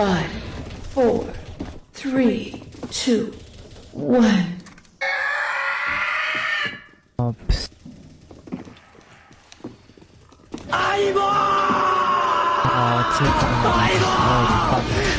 five, four, three, two, one. Oops. 푸스. Oh,